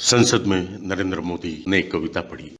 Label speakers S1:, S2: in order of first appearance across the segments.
S1: संसद में नरेंद्र मोदी ने कविता पढ़ी।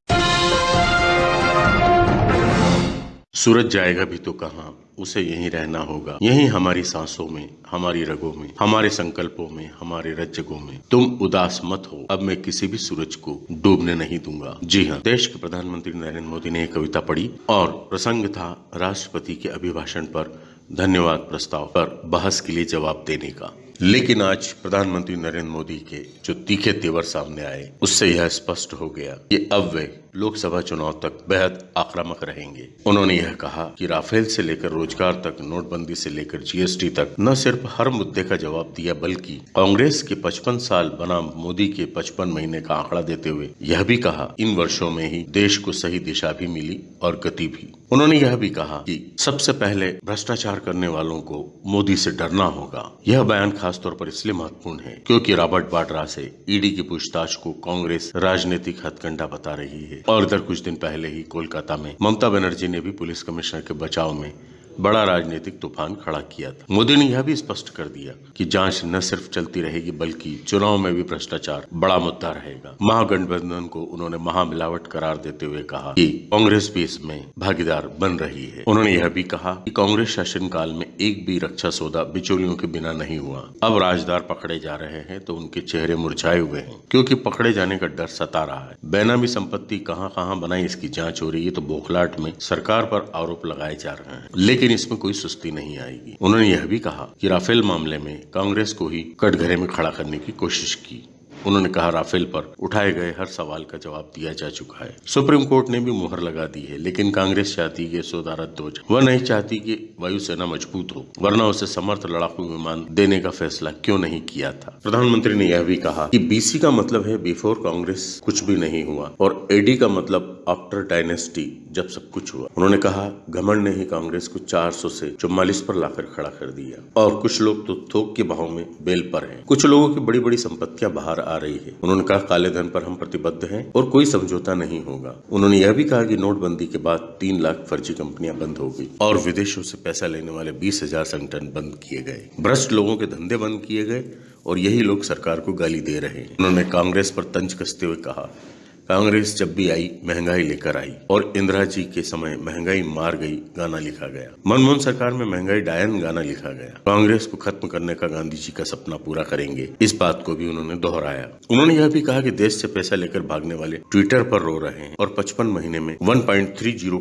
S1: सूरज जाएगा भी तो कहाँ, उसे यहीं रहना होगा। यहीं हमारी सांसों में, हमारी रगों में, हमारे संकल्पों में, हमारे रज्जगों में। तुम उदास मत हो, अब मैं किसी भी सूरज को डूबने नहीं दूँगा। जी हाँ देश के प्रधानमंत्री नरेंद्र मोदी ने कविता पढ़ी और प्रसंग था राष्ट्रपति के अभिभाषण पर धन्यवाद प्रस्ताव पर बहस के लिए जवाब देने का। लेकिन आज प्रधानमंत्री नरेंद्र मोदी के जो तीखे तेवर सामने आए, उससे यह स्पष्ट हो गया कि अब वे लोकसभा चुनाव तक बेहद आक्रामक रहेंगे। उन्होंने यह कहा कि राफेल से लेकर रोज़गार तक, नोटबंदी से लेकर जीएसटी तक, न सिर्फ़ हर मुद्दे का जवाब दिया, बल्कि कांग्रेस के 55 साल बनाम मोदी के 55 महीने का आंकड़ा देते हुए यह भी कहा, इन वर्षों में ही देश को सही दिशा भी मिली और गति भी। उन्होंने यह भी कहा कि सबसे पहले भ्रष्टाचार करने वालों को मोदी से डरना होगा। यह बयान खासतौर पर इसलिए महत्वपूर्ण है, क्योंकि रॉबर्ट वाड्रा से ईडी की पूछताछ को कांग्रेस राजनीतिक हथकंडा बता रही है। और इधर कुछ दिन पहले ही कोलकाता में ममता बनर्जी ने भी पुलिस कमिश्नर के बचाव में बड़ा राजनीतिक तूफ़ान खड़ा किया था। मोदी ने यह भी स्पष्ट कर दिया कि जाँच न सिर्फ़ चलती रहेगी, बल्कि चुनाव में भी भ्रष्टाचार बड़ा मुद्दा रहेगा। महागठबंधन को उन्होंने महामिलावट करार देते हुए कहा कि कांग्रेस भी इसमें भागीदार बन रही है। उन्होंने यह भी कहा कि कांग्रेस शासन काल में एक भी रक्षा सौदा बिचौलियों के बिना नहीं हुआ। अब राजदार पकड़े जा रहे हैं तो उनके चेहरे मुरझाए हुए हैं, क्योंकि पकड़े जाने का डर सता रहा है। बेनामी संपत्ति कहाँ कहाँ बनाई इसकी जाँच हो रही है तो बोखलाट में सरकार पर आरोप लगाए जा रहे हैं। लेकिन इसमें कोई सुस्ती नहीं आएगी। उन्होंने यह भी कहा कि राफेल मामले में कांग्रेस को ही कटघरे में खड़ा करने की कोशिश की। उन्होंने कहा, राफेल पर उठाए गए हर सवाल का जवाब दिया जा चुका है। सुप्रीम कोर्ट ने भी मुहर लगा दी है, लेकिन कांग्रेस चाहती है सौदा रद्द हो जाए। वह नहीं चाहती कि वायुसेना मज़बूत हो, वरना उसे समर्थ लड़ाकू विमान देने का फैसला क्यों नहीं किया था? प्रधानमंत्री ने यह भी कहा कि बीसी का मतलब है बिफोर कांग्रेस कुछ भी नहीं हुआ, और एडी का मतलब आफ्टर डायनेस्टी जब सब कुछ हुआ। उन्होंने कहा, घमंड ने ही कांग्रेस को 400 से चौवालीस पर लाकर खड़ा कर दिया। और कुछ लोग तो थोक के भाव में बेल पर हैं। कुछ लोगों की बड़ी बड़ी संपत्तियाँ बाहर आ रही है। उन्होंने कहा, काले धन पर हम प्रतिबद्ध हैं और कोई समझौता नहीं होगा। उन्होंने यह भी कहा कि नोटबंदी के बाद तीन लाख फर्जी कंपनियाँ बंद हो गई और विदेशों से पैसा लेने वाले बीस हज़ार संगठन बंद किए गए। भ्रष्ट लोगों के धंधे बंद किए गए और यही लोग सरकार को गाली दे रहे हैं। उन्होंने कांग्रेस पर तंज कसते हुए कहा कांग्रेस जब भी आई, महँगाई लेकर आई और इंदिरा जी के समय महँगाई मार गई, गाना लिखा गया। मनमोहन सरकार में महँगाई डायन गाना लिखा गया। कांग्रेस को खत्म करने का गांधी जी का सपना पूरा करेंगे, इस बात को भी उन्होंने दोहराया। उन्होंने यह भी कहा कि देश से पैसा लेकर भागने वाले ट्विटर पर रो रहे हैं और पचपन महीने में वन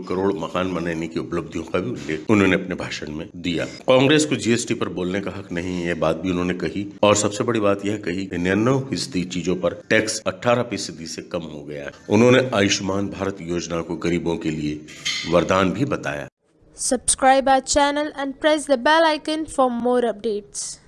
S1: करोड़ मकान बनाने की उपलब्धियों का भी उल्लेख उन्होंने अपने भाषण में दिया। कांग्रेस को जीएसटी पर बोलने का हक नहीं है बात भी उन्होंने कही। और सबसे बड़ी बात यह कही निन्यानवे फ़ीसदी चीज़ों पर टैक्स अठारह फ़ीसदी से कम हो गया गया। उन्होंने आयुष्मान भारत योजना को गरीबों के लिए वरदान भी बताया।
S2: Subscribe our channel and press the bell icon for more updates